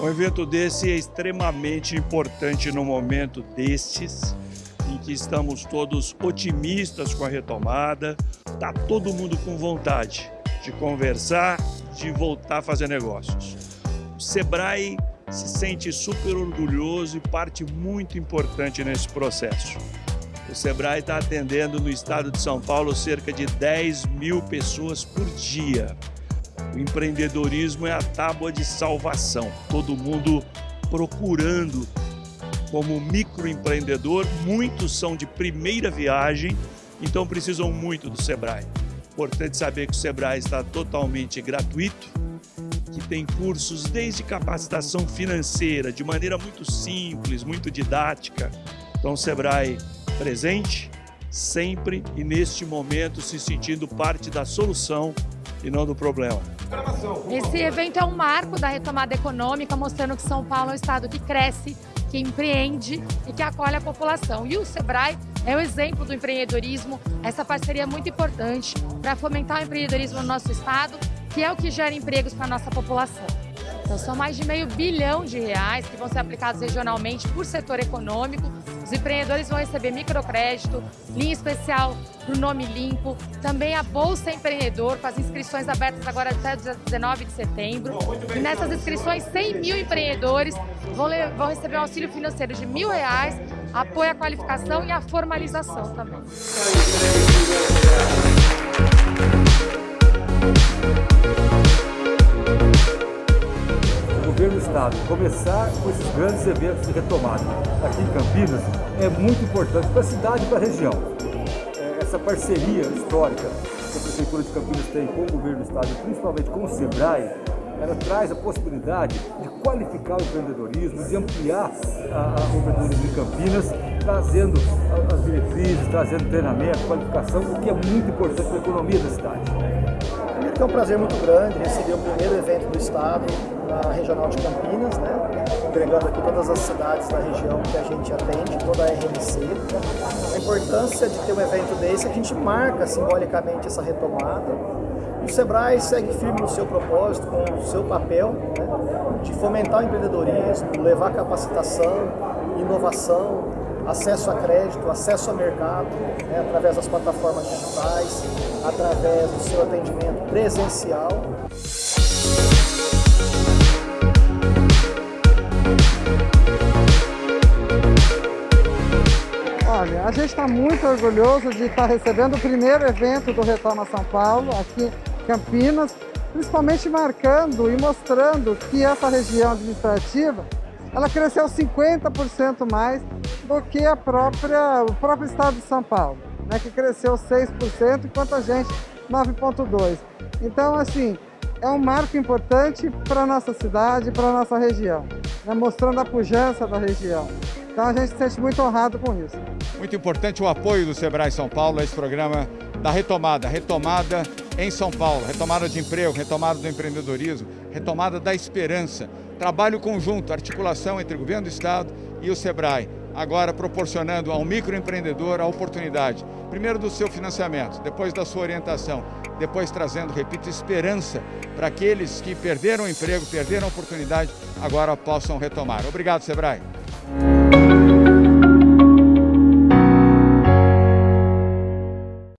Um evento desse é extremamente importante no momento destes, em que estamos todos otimistas com a retomada, está todo mundo com vontade de conversar, de voltar a fazer negócios. O Sebrae se sente super orgulhoso e parte muito importante nesse processo. O Sebrae está atendendo no estado de São Paulo cerca de 10 mil pessoas por dia. O empreendedorismo é a tábua de salvação. Todo mundo procurando como microempreendedor, muitos são de primeira viagem, então precisam muito do Sebrae. Importante saber que o Sebrae está totalmente gratuito, que tem cursos desde capacitação financeira, de maneira muito simples, muito didática. Então, o Sebrae presente, sempre e neste momento se sentindo parte da solução e não do problema. Esse evento é um marco da retomada econômica, mostrando que São Paulo é um estado que cresce, que empreende e que acolhe a população. E o Sebrae é um exemplo do empreendedorismo, essa parceria é muito importante para fomentar o empreendedorismo no nosso estado, que é o que gera empregos para a nossa população. Então, são mais de meio bilhão de reais que vão ser aplicados regionalmente por setor econômico. Os empreendedores vão receber microcrédito, linha especial para o Nome Limpo, também a Bolsa Empreendedor, com as inscrições abertas agora até 19 de setembro. E nessas inscrições, 100 mil empreendedores vão, vão receber um auxílio financeiro de mil reais, apoio à qualificação e à formalização também Estado começar com esses grandes eventos de retomada aqui em Campinas é muito importante para a cidade e para a região. É, essa parceria histórica que a Prefeitura de Campinas tem com o governo do Estado principalmente com o SEBRAE, ela traz a possibilidade de qualificar o empreendedorismo, de ampliar a, a, o empreendedorismo em Campinas, trazendo as diretrizes, trazendo treinamento, qualificação, o que é muito importante para a economia da cidade. É um prazer muito grande receber o primeiro evento do Estado na Regional de Campinas, né? Entregando aqui todas as cidades da região que a gente atende, toda a RMC. A importância de ter um evento desse, a gente marca simbolicamente essa retomada. O Sebrae segue firme no seu propósito, com o seu papel né? de fomentar o empreendedorismo, levar capacitação, inovação, acesso a crédito, acesso a mercado, né, através das plataformas digitais, através do seu atendimento presencial. Gente está muito orgulhoso de estar recebendo o primeiro evento do Retoma São Paulo, aqui em Campinas, principalmente marcando e mostrando que essa região administrativa ela cresceu 50% mais do que a própria, o próprio estado de São Paulo, né, que cresceu 6%, enquanto a gente 9,2%. Então, assim, é um marco importante para a nossa cidade, para a nossa região, né, mostrando a pujança da região. Então a gente se sente muito honrado com isso. Muito importante o apoio do Sebrae São Paulo a esse programa da retomada, retomada em São Paulo, retomada de emprego, retomada do empreendedorismo, retomada da esperança, trabalho conjunto, articulação entre o governo do estado e o Sebrae agora proporcionando ao microempreendedor a oportunidade, primeiro do seu financiamento, depois da sua orientação, depois trazendo, repito, esperança para aqueles que perderam o emprego, perderam a oportunidade, agora possam retomar. Obrigado, Sebrae.